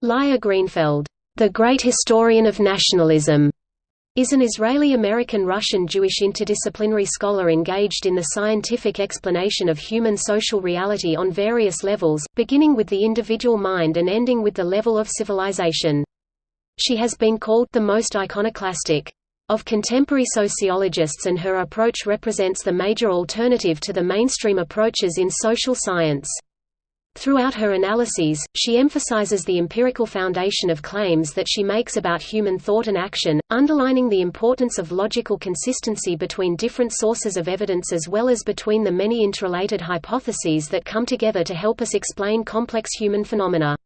Leah Greenfeld, the great historian of nationalism, is an Israeli-American-Russian-Jewish interdisciplinary scholar engaged in the scientific explanation of human social reality on various levels, beginning with the individual mind and ending with the level of civilization. She has been called the most iconoclastic of contemporary sociologists and her approach represents the major alternative to the mainstream approaches in social science. Throughout her analyses, she emphasizes the empirical foundation of claims that she makes about human thought and action, underlining the importance of logical consistency between different sources of evidence as well as between the many interrelated hypotheses that come together to help us explain complex human phenomena.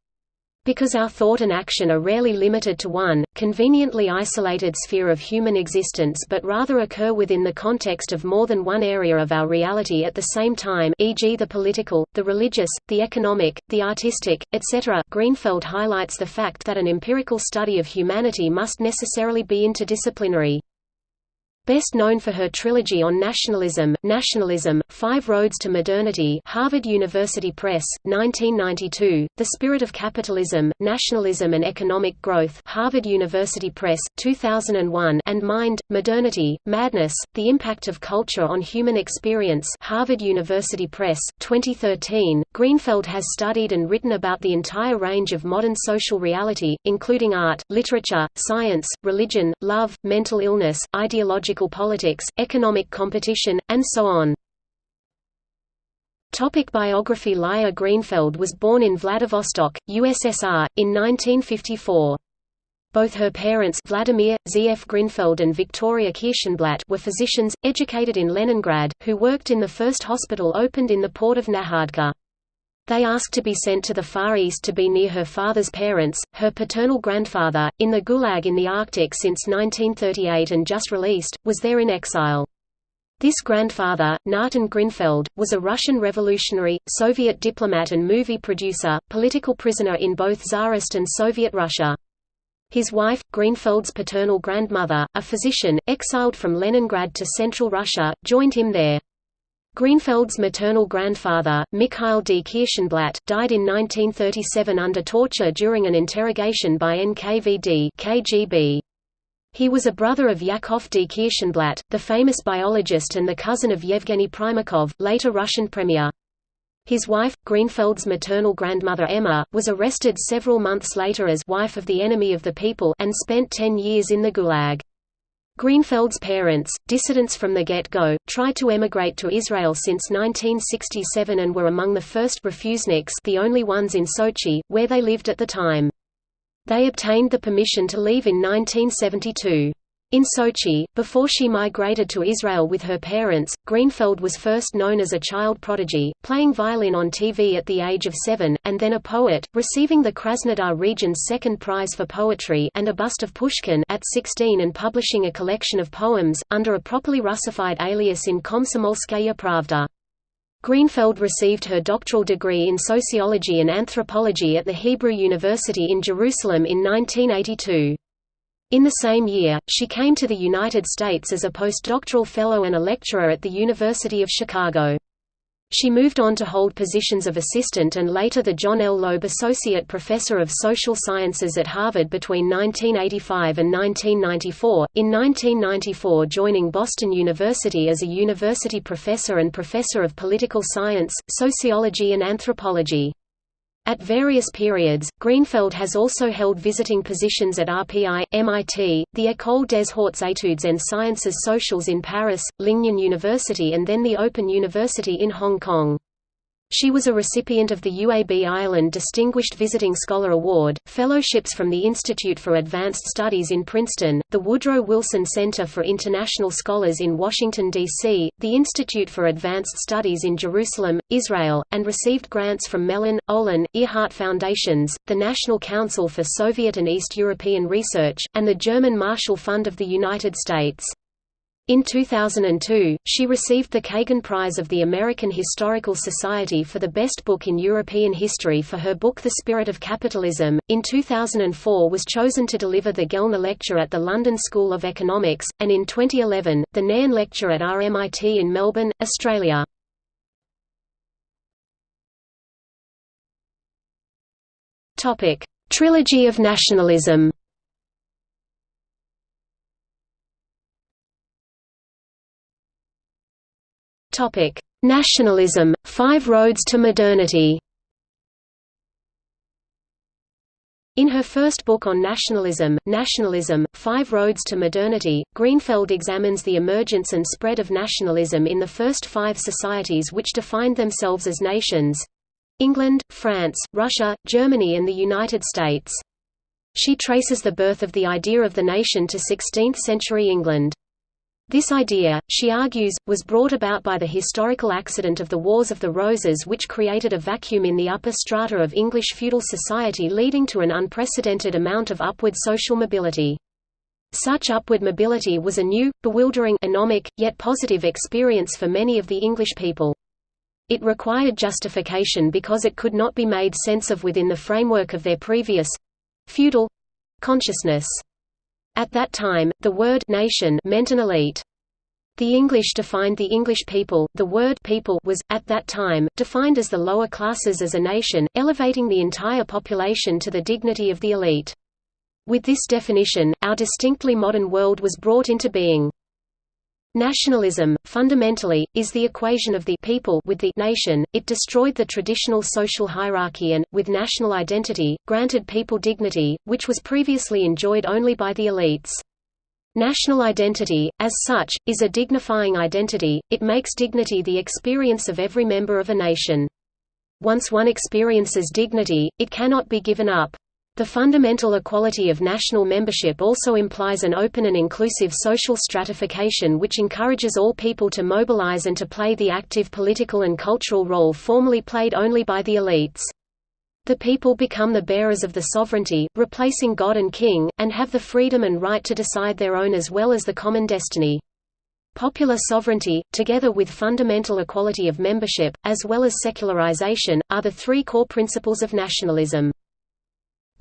Because our thought and action are rarely limited to one, conveniently isolated sphere of human existence but rather occur within the context of more than one area of our reality at the same time e.g. the political, the religious, the economic, the artistic, etc. Greenfeld highlights the fact that an empirical study of humanity must necessarily be interdisciplinary. Best known for her trilogy on nationalism, Nationalism, Five Roads to Modernity Harvard University Press, 1992, The Spirit of Capitalism, Nationalism and Economic Growth Harvard University Press, 2001 and Mind, Modernity, Madness, The Impact of Culture on Human Experience Harvard University Press, 2013. Greenfeld has studied and written about the entire range of modern social reality, including art, literature, science, religion, love, mental illness, ideological politics, economic competition, and so on. Topic biography Leah Greenfeld was born in Vladivostok, USSR, in 1954. Both her parents Vladimir, Z.F. Greenfeld and Victoria Kirschenblatt were physicians, educated in Leningrad, who worked in the first hospital opened in the port of Nakhodka. They asked to be sent to the Far East to be near her father's parents, her paternal grandfather, in the Gulag in the Arctic since 1938 and just released, was there in exile. This grandfather, Natan Greenfeld, was a Russian revolutionary, Soviet diplomat and movie producer, political prisoner in both Tsarist and Soviet Russia. His wife, Greenfeld's paternal grandmother, a physician, exiled from Leningrad to central Russia, joined him there. Greenfeld's maternal grandfather, Mikhail D. Kirschenblatt, died in 1937 under torture during an interrogation by NKVD KGB. He was a brother of Yakov D. Kirschenblatt, the famous biologist and the cousin of Yevgeny Primakov, later Russian premier. His wife, Greenfeld's maternal grandmother Emma, was arrested several months later as wife of the enemy of the people and spent ten years in the Gulag. Greenfeld's parents, dissidents from the get-go, tried to emigrate to Israel since 1967 and were among the first refuseniks the only ones in Sochi, where they lived at the time. They obtained the permission to leave in 1972. In Sochi, before she migrated to Israel with her parents, Greenfeld was first known as a child prodigy, playing violin on TV at the age of seven, and then a poet, receiving the Krasnodar region's second prize for poetry and a bust of Pushkin at 16 and publishing a collection of poems, under a properly Russified alias in Komsomolskaya Pravda. Greenfeld received her doctoral degree in sociology and anthropology at the Hebrew University in Jerusalem in 1982. In the same year, she came to the United States as a postdoctoral fellow and a lecturer at the University of Chicago. She moved on to hold positions of assistant and later the John L. Loeb Associate Professor of Social Sciences at Harvard between 1985 and 1994, in 1994 joining Boston University as a university professor and professor of political science, sociology and anthropology. At various periods, Greenfeld has also held visiting positions at RPI, MIT, the École des Hautes Études en Sciences Sociales in Paris, Lingnan University and then the Open University in Hong Kong. She was a recipient of the UAB Ireland Distinguished Visiting Scholar Award, fellowships from the Institute for Advanced Studies in Princeton, the Woodrow Wilson Center for International Scholars in Washington, D.C., the Institute for Advanced Studies in Jerusalem, Israel, and received grants from Mellon, Olin, Earhart Foundations, the National Council for Soviet and East European Research, and the German Marshall Fund of the United States. In 2002, she received the Kagan Prize of the American Historical Society for the Best Book in European History for her book The Spirit of Capitalism. In 2004 was chosen to deliver the Gellner Lecture at the London School of Economics, and in 2011, the Nairn Lecture at RMIT in Melbourne, Australia. Trilogy of nationalism Nationalism, Five Roads to Modernity In her first book on nationalism, Nationalism, Five Roads to Modernity, Greenfeld examines the emergence and spread of nationalism in the first five societies which defined themselves as nations—England, France, Russia, Germany and the United States. She traces the birth of the idea of the nation to 16th-century England. This idea, she argues, was brought about by the historical accident of the Wars of the Roses which created a vacuum in the upper strata of English feudal society leading to an unprecedented amount of upward social mobility. Such upward mobility was a new, bewildering anomic, yet positive experience for many of the English people. It required justification because it could not be made sense of within the framework of their previous—feudal consciousness. At that time, the word nation meant an elite. The English defined the English people, the word people was, at that time, defined as the lower classes as a nation, elevating the entire population to the dignity of the elite. With this definition, our distinctly modern world was brought into being. Nationalism, fundamentally, is the equation of the people with the nation. It destroyed the traditional social hierarchy and, with national identity, granted people dignity, which was previously enjoyed only by the elites. National identity, as such, is a dignifying identity, it makes dignity the experience of every member of a nation. Once one experiences dignity, it cannot be given up. The fundamental equality of national membership also implies an open and inclusive social stratification which encourages all people to mobilize and to play the active political and cultural role formerly played only by the elites. The people become the bearers of the sovereignty, replacing God and King, and have the freedom and right to decide their own as well as the common destiny. Popular sovereignty, together with fundamental equality of membership, as well as secularization, are the three core principles of nationalism.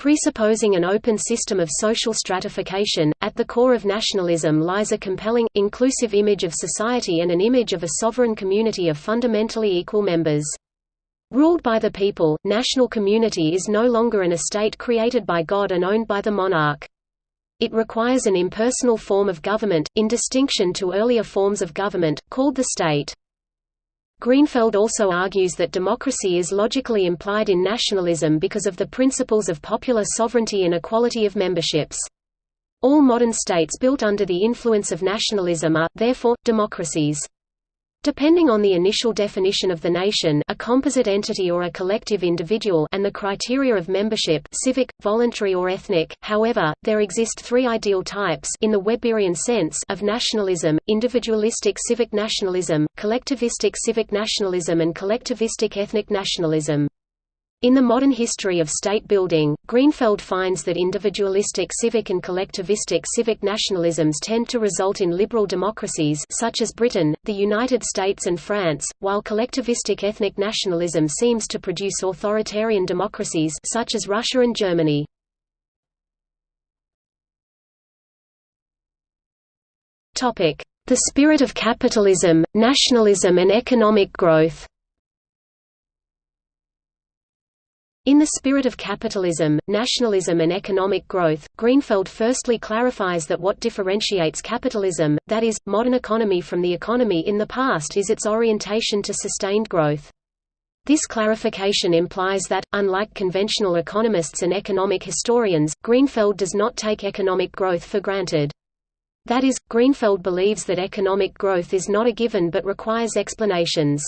Presupposing an open system of social stratification, at the core of nationalism lies a compelling, inclusive image of society and an image of a sovereign community of fundamentally equal members. Ruled by the people, national community is no longer an estate created by God and owned by the monarch. It requires an impersonal form of government, in distinction to earlier forms of government, called the state. Greenfeld also argues that democracy is logically implied in nationalism because of the principles of popular sovereignty and equality of memberships. All modern states built under the influence of nationalism are, therefore, democracies. Depending on the initial definition of the nation a composite entity or a collective individual and the criteria of membership civic, voluntary or ethnic, however, there exist three ideal types in the Weberian sense of nationalism, individualistic civic nationalism, collectivistic civic nationalism and collectivistic ethnic nationalism. In the modern history of state building, Greenfeld finds that individualistic civic and collectivistic civic nationalisms tend to result in liberal democracies such as Britain, the United States and France, while collectivistic ethnic nationalism seems to produce authoritarian democracies such as Russia and Germany. The spirit of capitalism, nationalism and economic growth In the spirit of capitalism, nationalism and economic growth, Greenfeld firstly clarifies that what differentiates capitalism, that is, modern economy from the economy in the past is its orientation to sustained growth. This clarification implies that, unlike conventional economists and economic historians, Greenfeld does not take economic growth for granted. That is, Greenfeld believes that economic growth is not a given but requires explanations.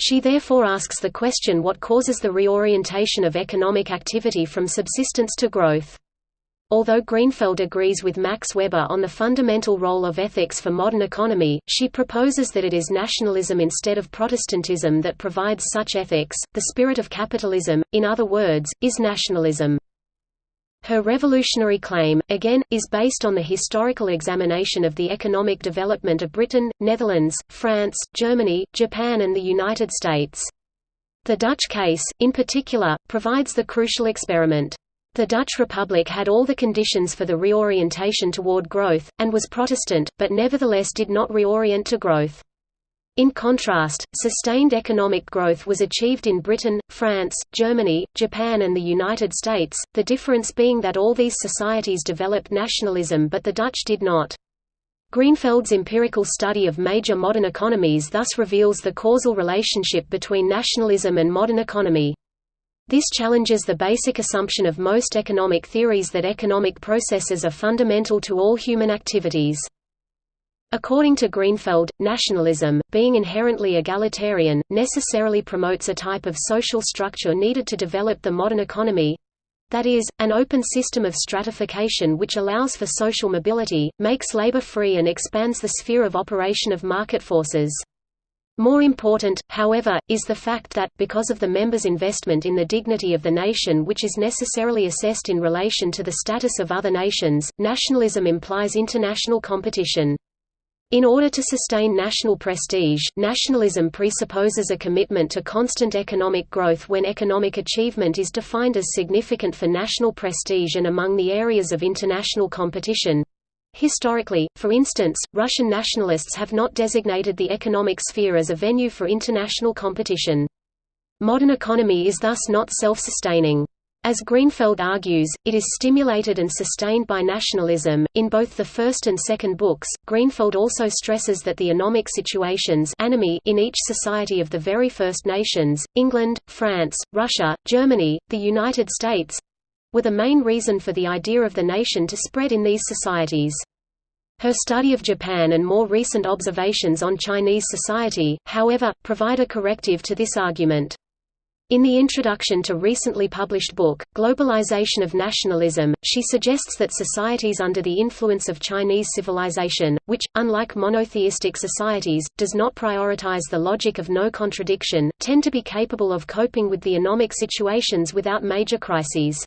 She therefore asks the question what causes the reorientation of economic activity from subsistence to growth. Although Greenfeld agrees with Max Weber on the fundamental role of ethics for modern economy, she proposes that it is nationalism instead of Protestantism that provides such ethics. The spirit of capitalism, in other words, is nationalism. Her revolutionary claim, again, is based on the historical examination of the economic development of Britain, Netherlands, France, Germany, Japan and the United States. The Dutch case, in particular, provides the crucial experiment. The Dutch Republic had all the conditions for the reorientation toward growth, and was Protestant, but nevertheless did not reorient to growth. In contrast, sustained economic growth was achieved in Britain, France, Germany, Japan and the United States, the difference being that all these societies developed nationalism but the Dutch did not. Greenfeld's empirical study of major modern economies thus reveals the causal relationship between nationalism and modern economy. This challenges the basic assumption of most economic theories that economic processes are fundamental to all human activities. According to Greenfeld, nationalism, being inherently egalitarian, necessarily promotes a type of social structure needed to develop the modern economy, that is, an open system of stratification which allows for social mobility, makes labor free and expands the sphere of operation of market forces. More important, however, is the fact that, because of the members' investment in the dignity of the nation which is necessarily assessed in relation to the status of other nations, nationalism implies international competition. In order to sustain national prestige, nationalism presupposes a commitment to constant economic growth when economic achievement is defined as significant for national prestige and among the areas of international competition. Historically, for instance, Russian nationalists have not designated the economic sphere as a venue for international competition. Modern economy is thus not self-sustaining. As Greenfeld argues, it is stimulated and sustained by nationalism. In both the first and second books, Greenfeld also stresses that the anomic situations in each society of the very first nations England, France, Russia, Germany, the United States were the main reason for the idea of the nation to spread in these societies. Her study of Japan and more recent observations on Chinese society, however, provide a corrective to this argument. In the introduction to recently published book, Globalization of Nationalism, she suggests that societies under the influence of Chinese civilization, which, unlike monotheistic societies, does not prioritize the logic of no contradiction, tend to be capable of coping with the anomic situations without major crises.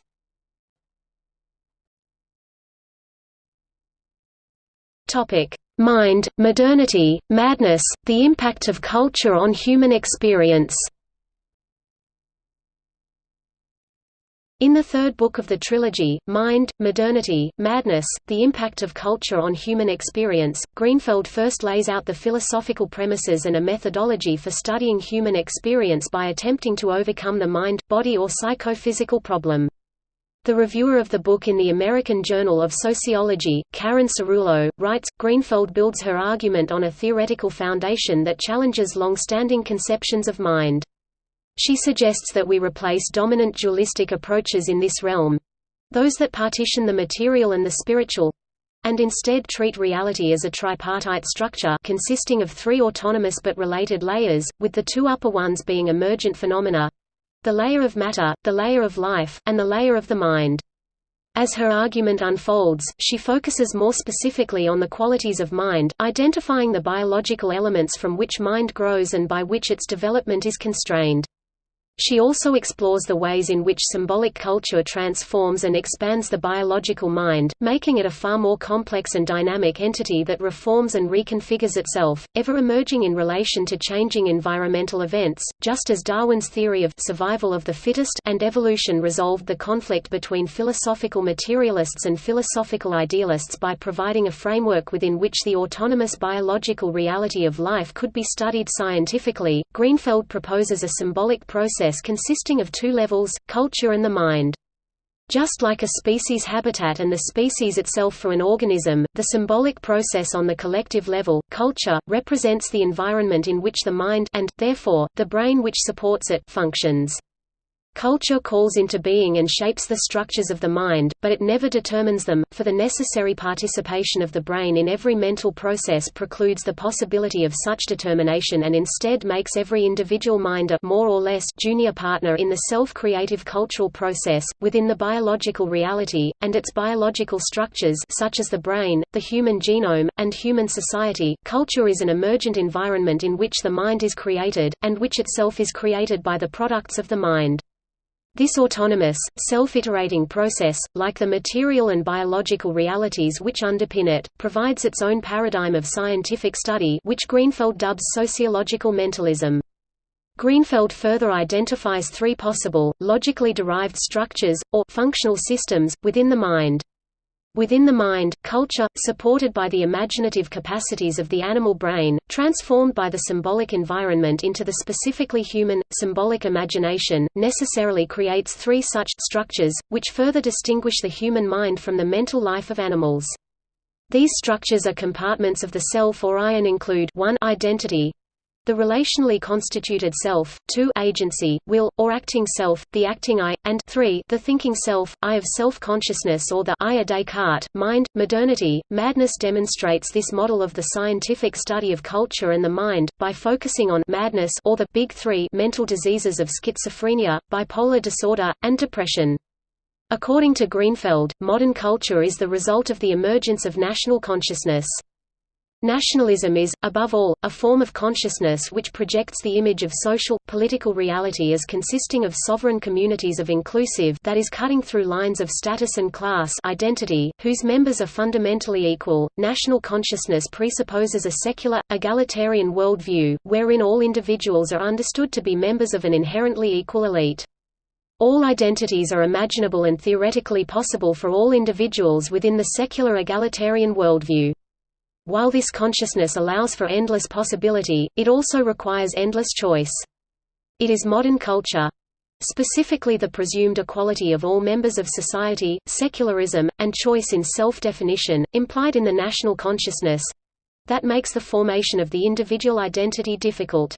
Mind, modernity, madness, the impact of culture on human experience In the third book of the trilogy, Mind, Modernity, Madness, The Impact of Culture on Human Experience, Greenfeld first lays out the philosophical premises and a methodology for studying human experience by attempting to overcome the mind, body or psychophysical problem. The reviewer of the book in the American Journal of Sociology, Karen Cerulo, writes, Greenfeld builds her argument on a theoretical foundation that challenges long-standing conceptions of mind. She suggests that we replace dominant dualistic approaches in this realm—those that partition the material and the spiritual, and instead treat reality as a tripartite structure consisting of three autonomous but related layers, with the two upper ones being emergent phenomena—the layer of matter, the layer of life, and the layer of the mind. As her argument unfolds, she focuses more specifically on the qualities of mind, identifying the biological elements from which mind grows and by which its development is constrained. She also explores the ways in which symbolic culture transforms and expands the biological mind, making it a far more complex and dynamic entity that reforms and reconfigures itself, ever emerging in relation to changing environmental events, just as Darwin's theory of survival of the fittest and evolution resolved the conflict between philosophical materialists and philosophical idealists by providing a framework within which the autonomous biological reality of life could be studied scientifically. Greenfeld proposes a symbolic process process consisting of two levels, culture and the mind. Just like a species habitat and the species itself for an organism, the symbolic process on the collective level, culture, represents the environment in which the mind and, therefore, the brain which supports it functions. Culture calls into being and shapes the structures of the mind, but it never determines them, for the necessary participation of the brain in every mental process precludes the possibility of such determination and instead makes every individual mind a more or less junior partner in the self-creative cultural process, within the biological reality, and its biological structures such as the brain, the human genome, and human society. Culture is an emergent environment in which the mind is created, and which itself is created by the products of the mind. This autonomous, self-iterating process, like the material and biological realities which underpin it, provides its own paradigm of scientific study which Greenfeld dubs sociological mentalism. Greenfeld further identifies three possible, logically derived structures, or functional systems, within the mind. Within the mind, culture, supported by the imaginative capacities of the animal brain, transformed by the symbolic environment into the specifically human, symbolic imagination, necessarily creates three such structures, which further distinguish the human mind from the mental life of animals. These structures are compartments of the self or I and include 1 identity, the relationally constituted self, 2 agency, will, or acting self, the acting I, and 3 the thinking self, I of self-consciousness or the I a Descartes, mind. Modernity, madness demonstrates this model of the scientific study of culture and the mind, by focusing on madness or the big three mental diseases of schizophrenia, bipolar disorder, and depression. According to Greenfeld, modern culture is the result of the emergence of national consciousness. Nationalism is, above all, a form of consciousness which projects the image of social, political reality as consisting of sovereign communities of inclusive that is cutting through lines of status and class identity, whose members are fundamentally equal. National consciousness presupposes a secular, egalitarian worldview, wherein all individuals are understood to be members of an inherently equal elite. All identities are imaginable and theoretically possible for all individuals within the secular egalitarian worldview. While this consciousness allows for endless possibility, it also requires endless choice. It is modern culture specifically the presumed equality of all members of society, secularism, and choice in self-definition, implied in the national consciousness that makes the formation of the individual identity difficult.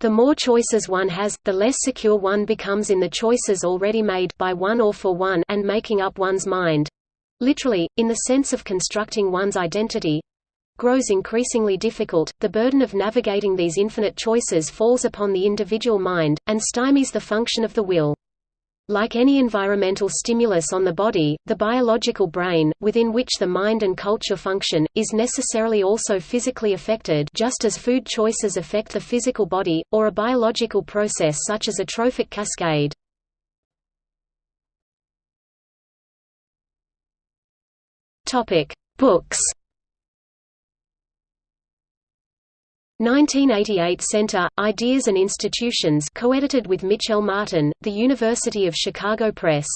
The more choices one has, the less secure one becomes in the choices already made by one or for one and making up one's mind. Literally, in the sense of constructing one's identity, grows increasingly difficult, the burden of navigating these infinite choices falls upon the individual mind, and stymies the function of the will. Like any environmental stimulus on the body, the biological brain, within which the mind and culture function, is necessarily also physically affected just as food choices affect the physical body, or a biological process such as a trophic cascade. Books 1988 Center, Ideas and Institutions co-edited with Mitchell Martin, The University of Chicago Press.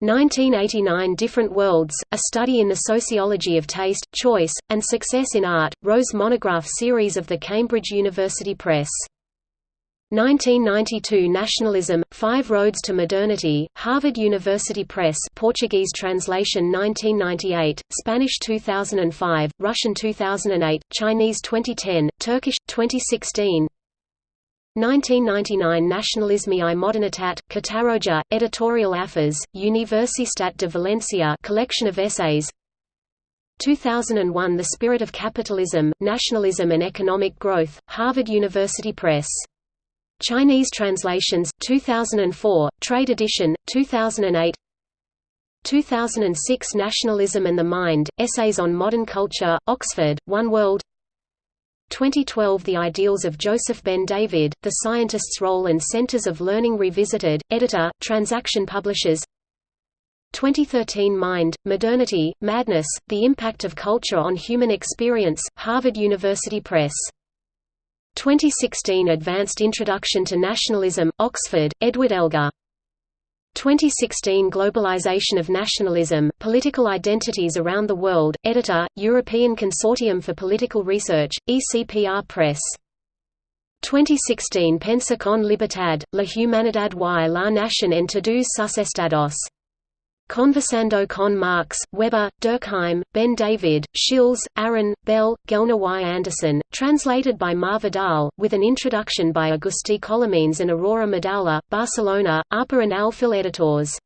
1989 Different Worlds, A Study in the Sociology of Taste, Choice, and Success in Art, Rose Monograph Series of the Cambridge University Press. 1992 Nationalism, Five Roads to Modernity, Harvard University Press Portuguese translation 1998, Spanish 2005, Russian 2008, Chinese 2010, Turkish, 2016 1999 Nationalisme i Modernitat, Catarroja, Editorial Afers, Universitat de Valencia collection of essays. 2001 The Spirit of Capitalism, Nationalism and Economic Growth, Harvard University Press Chinese translations, 2004, Trade Edition, 2008 2006 Nationalism and the Mind, Essays on Modern Culture, Oxford, One World 2012 The Ideals of Joseph Ben David, The Scientist's Role and Centers of Learning Revisited, Editor, Transaction Publishers 2013 Mind, Modernity, Madness, The Impact of Culture on Human Experience, Harvard University Press 2016 Advanced Introduction to Nationalism, Oxford, Edward Elgar. 2016 Globalization of Nationalism, Political Identities Around the World, Editor, European Consortium for Political Research, ECPR Press. 2016 Pensacon Libertad, La Humanidad y la Nación en todos sus estados. Conversando con Marx, Weber, Durkheim, Ben David, Shils, Aron, Bell, Gellner Y. Anderson, translated by Mar Vidal, with an introduction by Agustí Colomines and Aurora Madaula, Barcelona, APA and Alfil Editors.